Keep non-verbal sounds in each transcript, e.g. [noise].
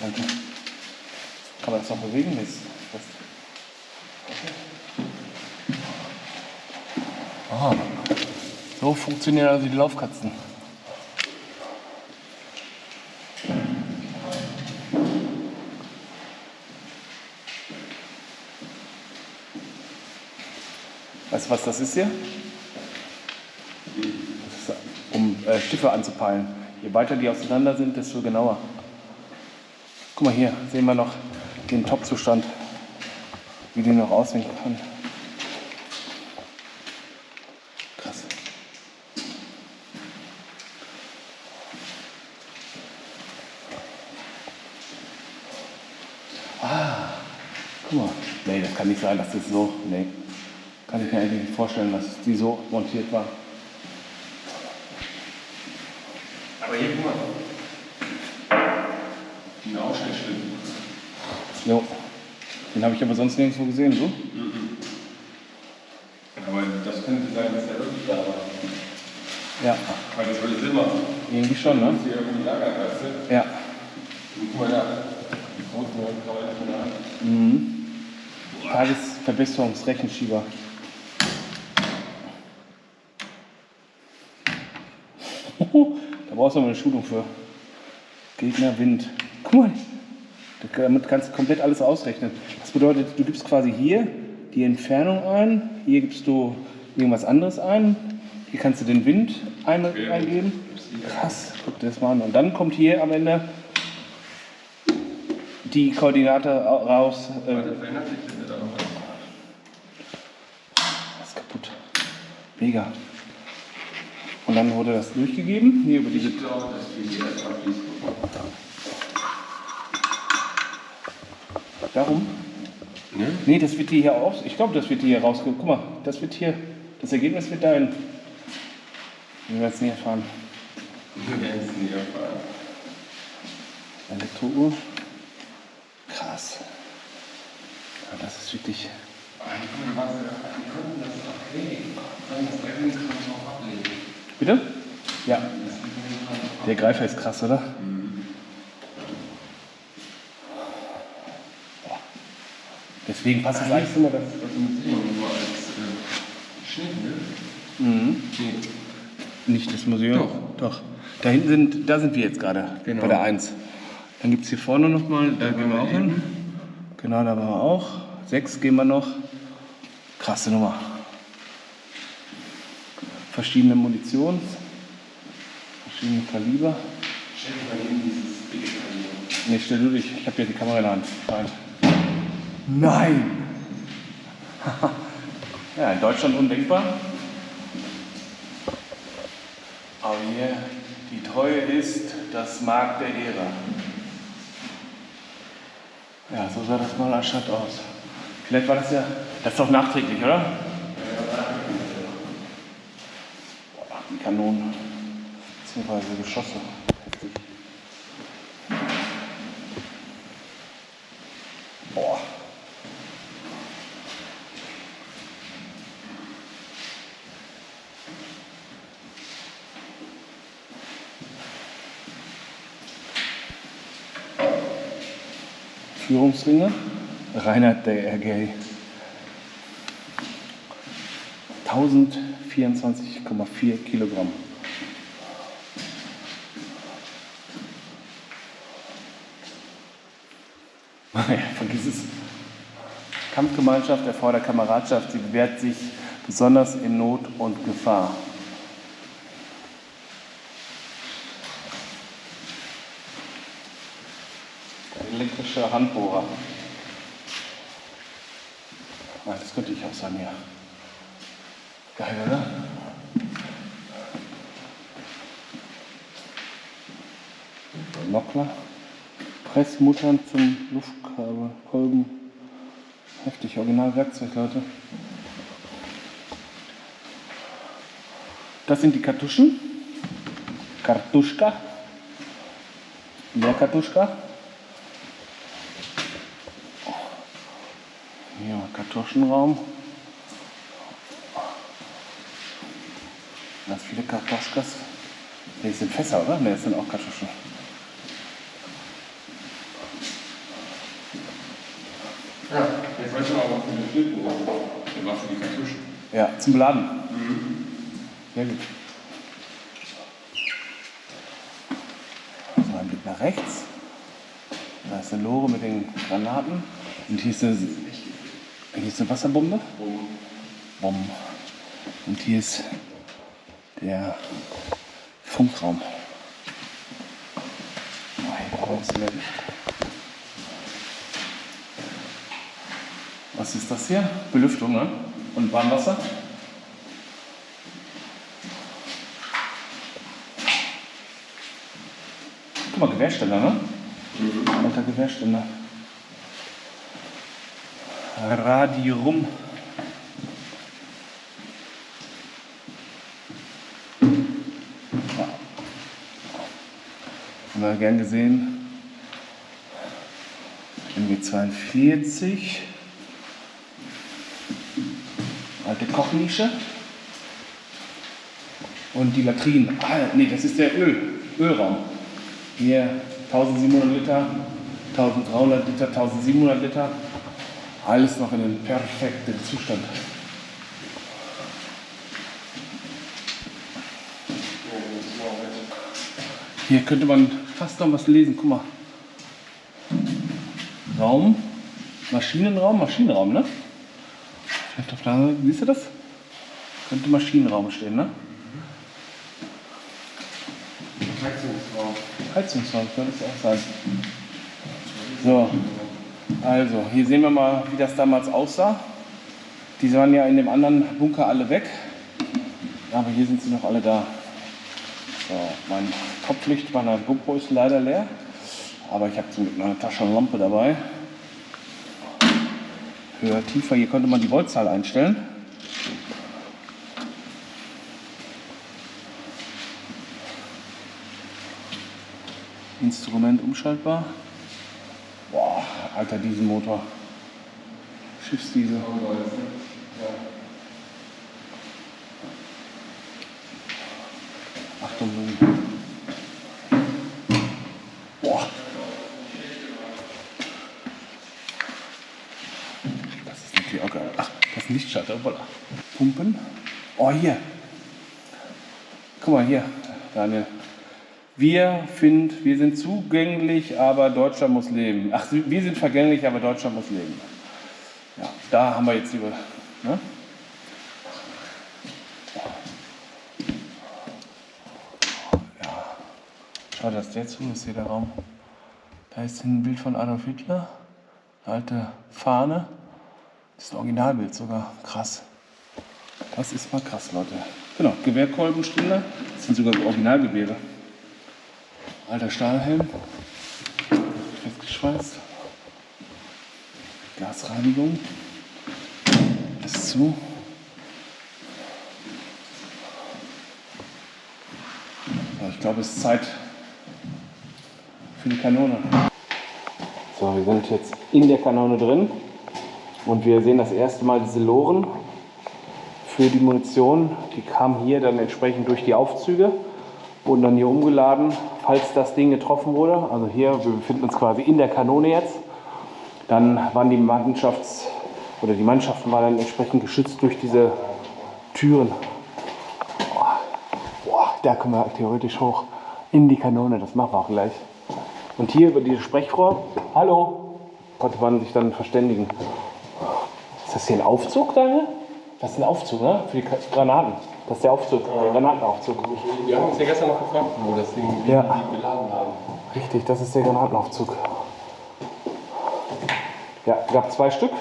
Danke. Kann man das noch bewegen? Fest. Aha. So funktionieren also die Laufkatzen. Was das ist hier? Ist, um äh, Schiffe anzupeilen. Je weiter die auseinander sind, desto genauer. Guck mal hier, sehen wir noch den Top-Zustand, wie die noch aussehen kann. Krass. Ah, guck mal. Nee, das kann nicht sein, dass das so. Nee. Kann ich mir eigentlich nicht vorstellen, dass die so montiert war. Aber hier, guck mal. Ein Aufschnittschlitten. Jo. Den habe ich aber sonst nirgendwo gesehen, so? Aber das könnte sein, dass der wirklich da war. Ja, Weil das würde Sinn machen. irgendwie schon, ne? Hier irgendwie lagert, weißt du? Ja. Und guck mal da. Die großen Leute kann man nicht mehr an. Mhm. Tagesverbesserungsrechenschieber. Da brauchst du aber eine Schulung für. Gegner, Wind. Guck mal, damit kannst du komplett alles ausrechnen. Das bedeutet, du gibst quasi hier die Entfernung ein, hier gibst du irgendwas anderes ein, hier kannst du den Wind ein eingeben. Krass, guck dir das mal an. Und dann kommt hier am Ende die Koordinate raus. Äh, Das ist kaputt. Mega. Und dann wurde das durchgegeben, hier über diese. Ich glaube, dass wir hier erst abschließen. Darum? Ne? Nee, das wird hier aus. Ich glaube, das wird hier rausge. Guck mal, das wird hier. Das Ergebnis wird dahin. Wir werden es nie erfahren. Wir werden es nie erfahren. Elektrouhr. Krass. Ja, das ist wirklich. Die konnten das okay. Das Treffen kann man auch ablegen. Bitte? Ja. Der Greifer ist krass, oder? Deswegen passt es eigentlich immer das. Das mit Simon nur als äh, Schnitt, ne? Mhm. Nee. Nicht das Museum? Doch. Doch. Da hinten sind, da sind wir jetzt gerade, Genau. bei der 1. Dann gibt es hier vorne nochmal, da gehen wir auch hin. Genau, da waren wir auch. 6 gehen wir noch. Krasse Nummer. Verschiedene Munitions, verschiedene Kaliber. Stell dir mal hin, dieses Kaliber. Ne, stell du dich, ich habe hier die Kamera in der Hand. Nein. Nein! [laughs] ja, in Deutschland undenkbar. Aber hier, die Treue ist das Mark der Ehre. Ja, so sah das mal anstatt aus. Vielleicht war das ja, das ist doch nachträglich, oder? Boah, die Kanonen, beziehungsweise Geschosse. Führungsringe. Reinhard der RG. 1024,4 Kilogramm. [laughs] Ja, vergiss es. Kampfgemeinschaft erfordert Kameradschaft. Sie bewährt sich besonders in Not und Gefahr. Elektrischer Handbohrer. Ah, das könnte ich auch sein, ja. Geil, oder? Nockler. Pressmuttern zum Luftkabel, Kolben. Heftig, Originalwerkzeug, Leute. Das sind die Kartuschen. Kartuschka. Der Kartuschka. Hier Kartuschenraum. Ganz viele Kartoschkas. Ne, das sind Fässer, oder? Ne, das sind auch Kartuschen. Ja, jetzt weißt du aber, was für eine Schlitten Der war für die Kartuschen. Ja, zum Beladen. Sehr gut. So, ein Blick nach rechts. Da ist eine Lore mit den Granaten. Und hier ist eine, hier ist eine Wasserbombe. Bomben. Und hier ist der Funkraum. Was ist das hier? Belüftung, ne? Und Warmwasser? Guck mal, Gewehrständer, ne? Alter Gewehrständer. Radium. Wir gern gesehen. MG42. Alte Kochnische. Und die Latrinen. Ah, nee, das ist der Öl, Ölraum. Hier 1700 Liter, 1300 Liter, 1700 Liter. Alles noch in einem perfekten Zustand. Hier könnte man fast noch was lesen. Guck mal. Raum, Maschinenraum, Maschinenraum, ne? Vielleicht auf der anderen Seite, siehst du das? Könnte Maschinenraum stehen, ne? Heizungsraum. Heizungsraum könnte es auch sein. So, also hier sehen wir mal, wie das damals aussah. Die waren ja in dem anderen Bunker alle weg, aber hier sind sie noch alle da. So, mein Kopflicht meiner GoPro ist leider leer, aber ich habe zum Glück eine Taschenlampe dabei. Höher, tiefer, hier könnte man die Voltzahl einstellen. Instrument umschaltbar. Boah, alter Dieselmotor. Schiffsdiesel. Achtung. Boah. Das ist natürlich auch geil. Ach, das ist Lichtschalter. Voilà. Pumpen. Oh, hier. Guck mal hier, Daniel. Wir, find, wir sind zugänglich, aber Deutschland muss leben. Ach, wir sind vergänglich, aber Deutschland muss leben. Ja, da haben wir jetzt die. Ne? Schau, dass der zu ist hier der Raum. Da ist ein Bild von Adolf Hitler. Eine alte Fahne. Das ist ein Originalbild sogar. Krass. Das ist mal krass, Leute. Genau, Gewehrkolbenständer. Das sind sogar Originalgewehre. Alter Stahlhelm. Festgeschweißt. Gasreinigung. Ist zu. Ich glaube, es ist Zeit für die Kanone. So, wir sind jetzt in der Kanone drin und wir sehen das erste Mal diese Loren für die Munition. Die kamen hier dann entsprechend durch die Aufzüge, wurden dann hier umgeladen, falls das Ding getroffen wurde. Also hier, wir befinden uns quasi in der Kanone jetzt. Dann waren die Mannschafts- oder die Mannschaften waren dann entsprechend geschützt durch diese Türen. Boah, da können wir theoretisch hoch in die Kanone. Das machen wir auch gleich. Und hier über dieses Sprechrohr, hallo, konnte man sich dann verständigen. Ist das hier ein Aufzug, Daniel? Das ist ein Aufzug, ne? Für die Granaten. Das ist der Aufzug, der Granatenaufzug. Wir haben uns ja gestern noch gefragt, wo das Ding Ja. beladen haben. Richtig, das ist der Granatenaufzug. Ja, es gab zwei Stück.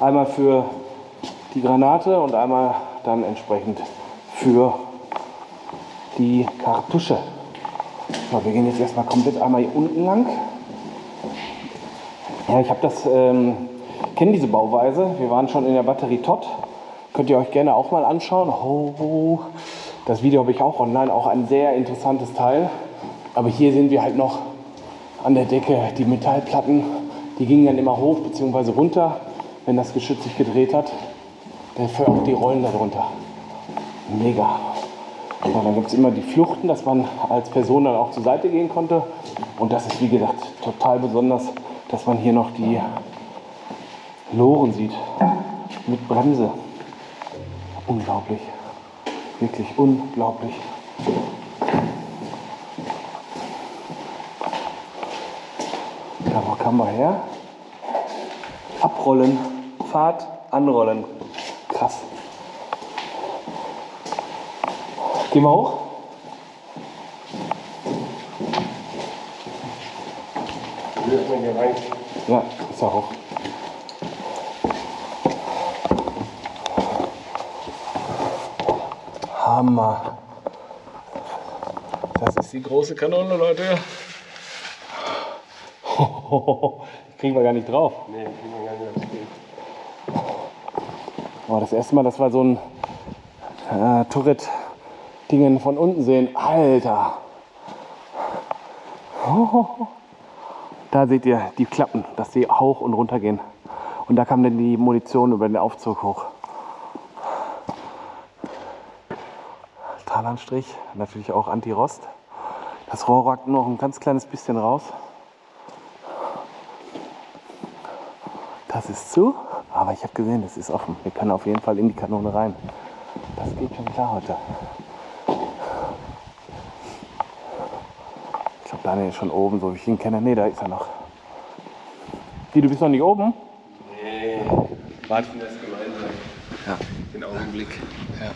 Einmal für die Granate und einmal dann entsprechend für die Kartusche. So, wir gehen jetzt erstmal komplett einmal hier unten lang. Ja, ich habe das, ähm, kenne diese Bauweise. Wir waren schon in der Batterie Todd. Könnt ihr euch gerne auch mal anschauen. Oh, das Video habe ich auch online, auch ein sehr interessantes Teil. Aber hier sehen wir halt noch an der Decke die Metallplatten, die gingen dann immer hoch bzw. runter. wenn das Geschütz sich gedreht hat, dafür auch die Rollen darunter. Mega. Ja, dann gibt es immer die Fluchten, dass man als Person dann auch zur Seite gehen konnte. Und das ist wie gesagt total besonders, dass man hier noch die Loren sieht. Mit Bremse. Unglaublich. Wirklich unglaublich. Ja, wo kamen wir her? Abrollen, Fahrt, anrollen. Krass. Gehen wir hoch? Wir öffnen hier rein. Ja, ist ja hoch. Hammer. Das ist die große Kanone, Leute. Die [laughs] kriegen wir gar nicht drauf. Nee, kriegen wir gar nicht. Das geht. Oh, das erste Mal, dass wir so ein äh, Turret-Dingen von unten sehen. Alter! Da seht ihr die Klappen, dass die hoch und runter gehen. Und da kam dann die Munition über den Aufzug hoch. Talanstrich, natürlich auch Anti-Rost. Das Rohr ragt noch ein ganz kleines bisschen raus. Das ist zu, aber ich habe gesehen, das ist offen. Wir können auf jeden Fall in die Kanone rein. Das geht schon klar heute. Ich glaube, Daniel ist schon oben, so wie ich ihn kenne. Ne, da ist er noch. Wie, du bist noch nicht oben? Nee, warten das gemeinsam. Ja. Den Augenblick. Ja.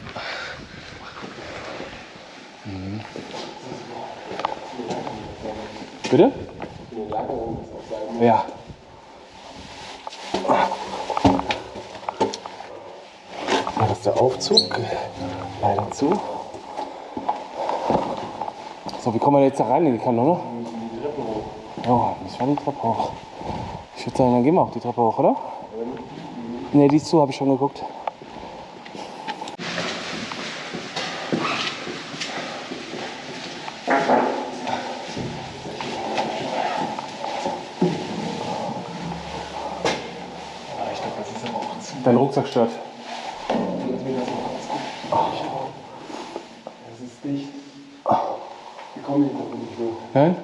Mhm. Bitte? Ja, das ist der Aufzug. Leider zu. So, wie kommen wir jetzt da rein in die Kanone? Ja, müssen wir die Treppe hoch. Ich würde sagen, dann gehen wir auch die Treppe hoch, oder? Ne, die ist zu, habe ich schon geguckt. Dein Rucksack stört. Lass mir das mal ausgucken. Das ist dicht. Wir kommen hier noch nicht hoch. Nein?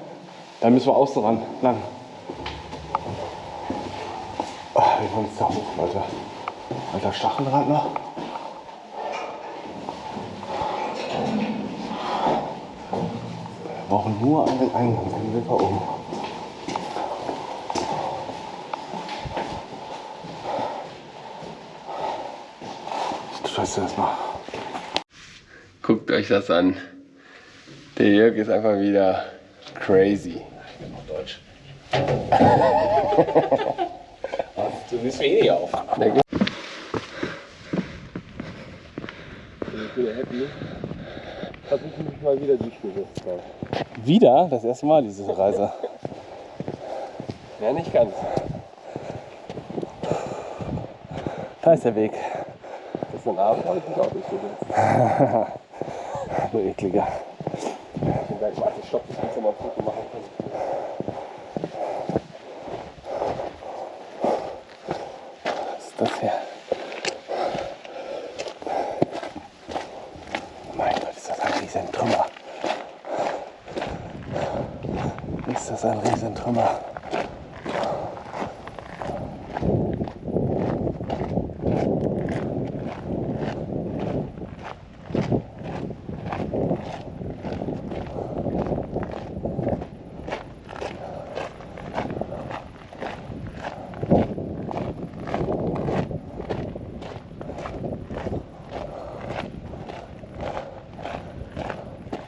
Dann müssen wir außen ran. Lang. Ah, Wir wollen jetzt da hoch, Leute. Alter Stacheldrahtler. Wir brauchen nur einen Eingang, dann sind wir oben. Scheiße das mal. Guckt euch das an. Der Jörg ist einfach wieder crazy. Deutsch. [laughs] du bist mir eh nicht auf. Na gut. Ich bin happy. Versuche mich mal wieder durchgesetzt. Wieder? Das erste Mal diese Reise. Ja, nicht ganz. Da ist der Weg. Das ist ein Abend, habe ich mich auch durchgesetzt. Du ekliger. Gleich, warte, stopp, ich muss mal ein Foto machen. Was ist das hier? Mein Gott, ist das ein Riesentrümmer. Ist das ein Riesentrümmer.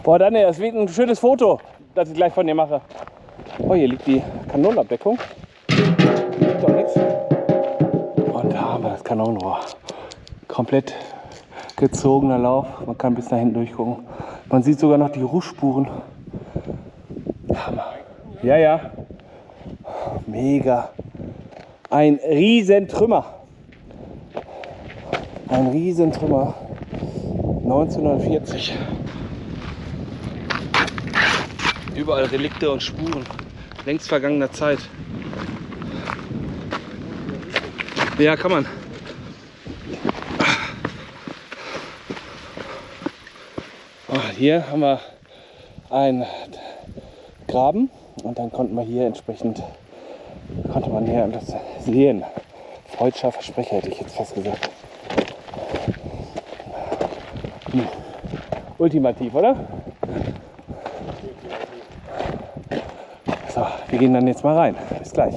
Boah, Daniel, das wird ein schönes Foto, das ich gleich von dir mache. Oh, hier liegt die Kanonenabdeckung. Liegt doch nichts. Und da haben wir das Kanonenrohr. Komplett gezogener Lauf. Man kann bis da hinten durchgucken. Man sieht sogar noch die Rußspuren. Hammer. Ja, ja. Mega. Ein Riesentrümmer. Ein Riesentrümmer. 1940. Überall Relikte und Spuren längst vergangener Zeit. Ja, kann man. Ah, Hier haben wir einen Graben und dann konnten wir hier entsprechend, konnte man hier das sehen. Freudscher Versprecher hätte ich jetzt fast gesagt. Hm. Ultimativ, oder? So, wir gehen dann jetzt mal rein. Bis gleich.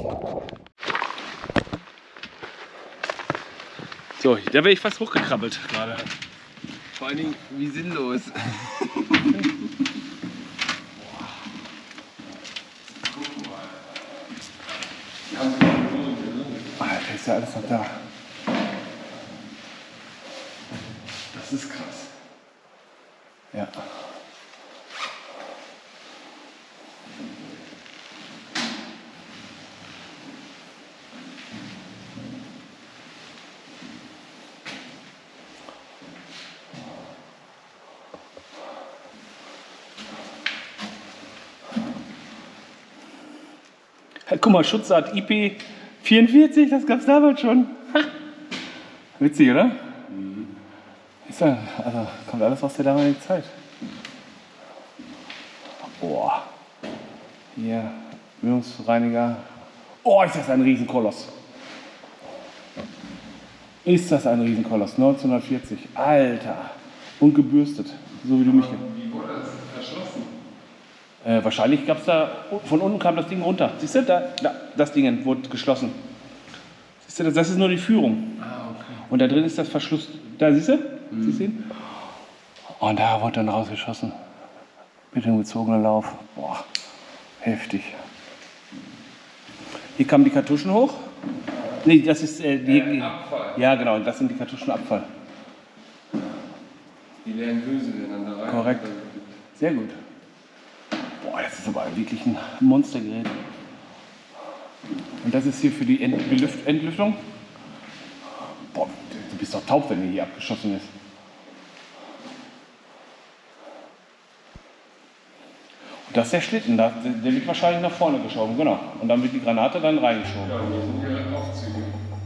So, da wäre ich fast hochgekrabbelt gerade. Vor allen Dingen, wie sinnlos. Alter, ist ja alles noch da. Das ist krass. Ja. Guck mal, Schutzart IP44, das gab es damals schon. Ha. Witzig, oder? Ist ja, also kommt alles aus der damaligen Zeit. Boah. Hier, Mündungsreiniger. Oh, ist das ein Riesenkoloss. Ist das ein Riesenkoloss? 1940. Alter. Und gebürstet. So wie du mich. Wie wurde das verschlossen? Äh, wahrscheinlich gab es da, von unten kam das Ding runter. Siehst du, da, da das Ding wurde geschlossen. Siehst du, das ist nur die Führung. Ah, okay. Und da drin ist das Verschluss. Da siehst du? Siehst du ihn? Und da wurde dann rausgeschossen. Mit dem gezogenen Lauf. Boah, heftig. Hier kamen die Kartuschen hoch. Nee, das ist äh, die. Äh, Abfall. Ja, genau, das sind die Kartuschenabfall. Die leeren Hülse werden dann da rein. Korrekt. Sehr gut. Das ist aber wirklich ein Monstergerät. Und das ist hier für die Ent Belüft Entlüftung. Boah, du bist doch taub, wenn der hier abgeschossen ist. Und das ist der Schlitten, der der wird wahrscheinlich nach vorne geschoben, genau. Und dann wird die Granate dann reingeschoben. Ja, und hier sind hier Aufzüge.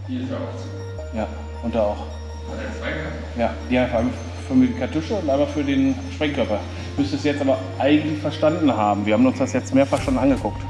Hier ist der Aufzug. Ja, und da auch. Hat er zwei gehabt? Ja, die einfach für die Kartusche und einmal für den Sprengkörper. Müsste es jetzt aber eigentlich verstanden haben. Wir haben uns das jetzt mehrfach schon angeguckt.